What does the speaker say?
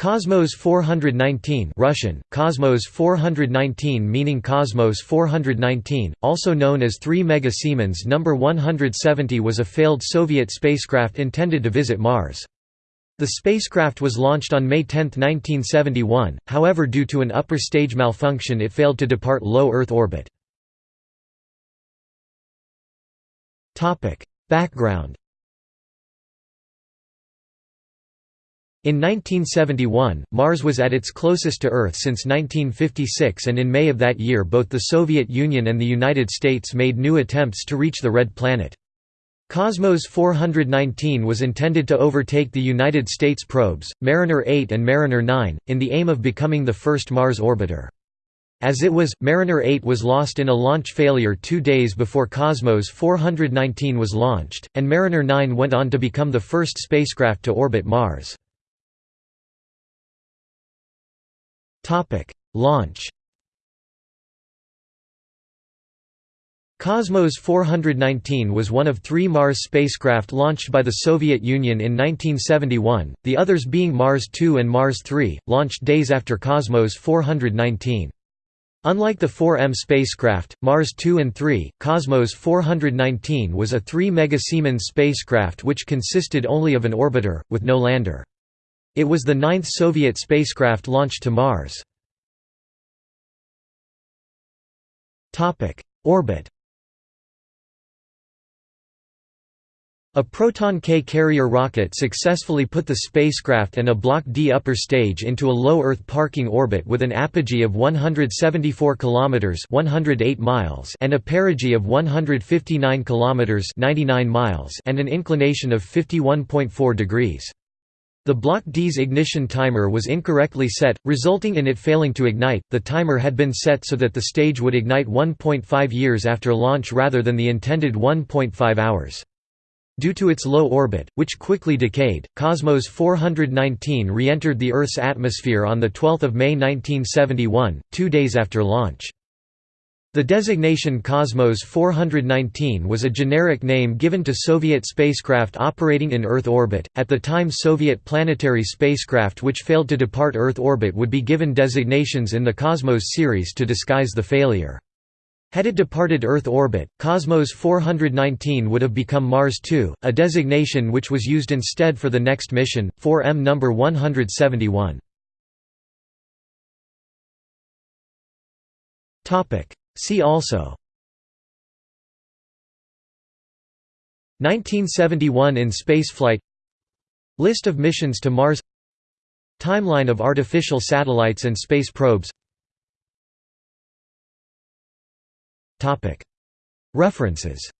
Cosmos 419 Russian, Cosmos 419 meaning Cosmos 419, also known as 3 Mega Siemens No. 170 was a failed Soviet spacecraft intended to visit Mars. The spacecraft was launched on May 10, 1971, however due to an upper stage malfunction it failed to depart low Earth orbit. Background In 1971, Mars was at its closest to Earth since 1956 and in May of that year both the Soviet Union and the United States made new attempts to reach the Red Planet. Cosmos 419 was intended to overtake the United States probes, Mariner 8 and Mariner 9, in the aim of becoming the first Mars orbiter. As it was, Mariner 8 was lost in a launch failure two days before Cosmos 419 was launched, and Mariner 9 went on to become the first spacecraft to orbit Mars. Topic: Launch. Cosmos 419 was one of three Mars spacecraft launched by the Soviet Union in 1971, the others being Mars 2 and Mars 3, launched days after Cosmos 419. Unlike the 4M spacecraft, Mars 2 and 3, Cosmos 419 was a 3 Siemens spacecraft which consisted only of an orbiter, with no lander. It was the ninth Soviet spacecraft launched to Mars. Orbit A Proton K carrier rocket successfully put the spacecraft and a Block D upper stage into a low Earth parking orbit with an apogee of 174 kilometers (108 miles) and a perigee of 159 kilometers (99 miles) and an inclination of 51.4 degrees. The Block D's ignition timer was incorrectly set, resulting in it failing to ignite. The timer had been set so that the stage would ignite 1.5 years after launch rather than the intended 1.5 hours. Due to its low orbit, which quickly decayed, Cosmos 419 re-entered the Earth's atmosphere on 12 May 1971, two days after launch. The designation Cosmos 419 was a generic name given to Soviet spacecraft operating in Earth orbit. At the time, Soviet planetary spacecraft which failed to depart Earth orbit would be given designations in the Cosmos series to disguise the failure. Had it departed Earth orbit, Cosmos 419 would have become Mars 2, a designation which was used instead for the next mission, 4M number 171. Topic See also. 1971 in spaceflight. List of missions to Mars. Timeline of artificial satellites and space probes. References